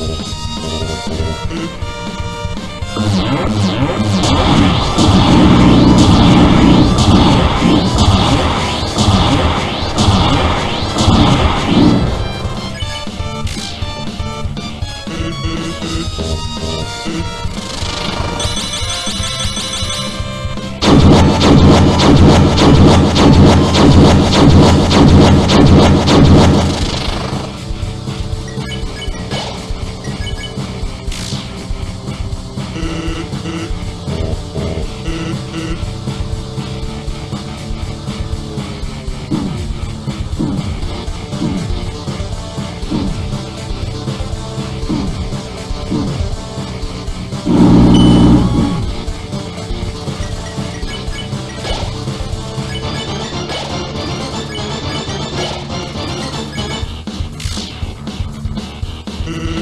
Oh, oh, oh, oh.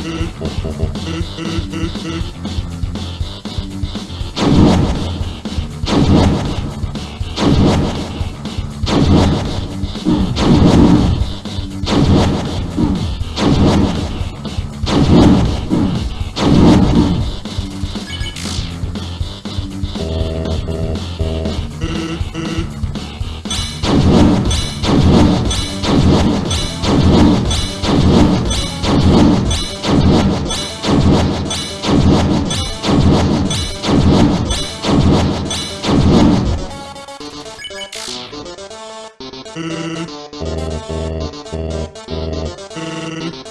Bon, bon, bon. はあはあはあはあはあ。